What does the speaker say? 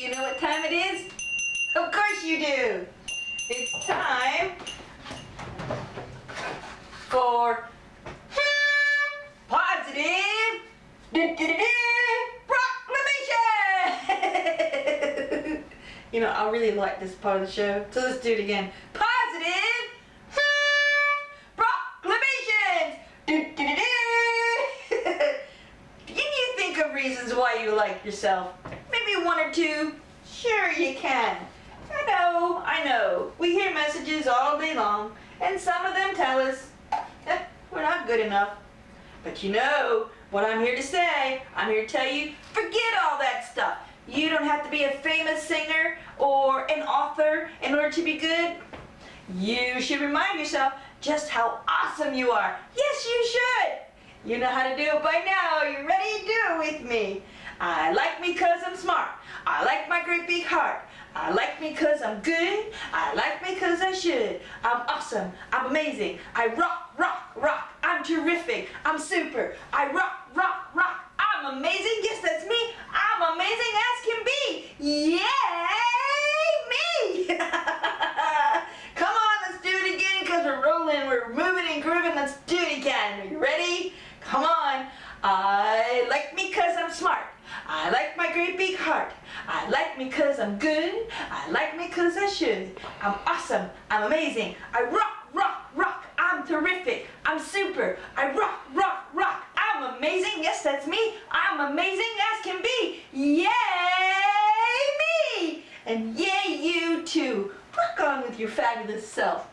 You know what time it is? Of course you do. It's time for positive proclamation. you know, I really like this part of the show, so let's do it again. Positive proclamations. Can you think of reasons why you like yourself? One or two. Sure you can. I know, I know. We hear messages all day long, and some of them tell us eh, we're not good enough. But you know what I'm here to say. I'm here to tell you, forget all that stuff. You don't have to be a famous singer or an author in order to be good. You should remind yourself just how awesome you are. Yes, you should. You know how to do it by now. You ready to do it with me? I like me cause I'm smart. I like my great big heart. I like me cause I'm good. I like me cause I should. I'm awesome. I'm amazing. I rock, rock, rock. I'm terrific. I'm super. I rock, rock, rock. I'm amazing. Yes, that's me. I'm amazing as can be. Yay, me. Come on, let's do it again because we're rolling. We're moving and grooving. Let's do it again. Are you ready? Come on. I like me cause I'm smart. I like my great big heart. I like me cause I'm good. I like me cause I should. I'm awesome. I'm amazing. I rock, rock, rock. I'm terrific. I'm super. I rock, rock, rock. I'm amazing. Yes, that's me. I'm amazing as can be. Yay me! And yay you too. Rock on with your fabulous self.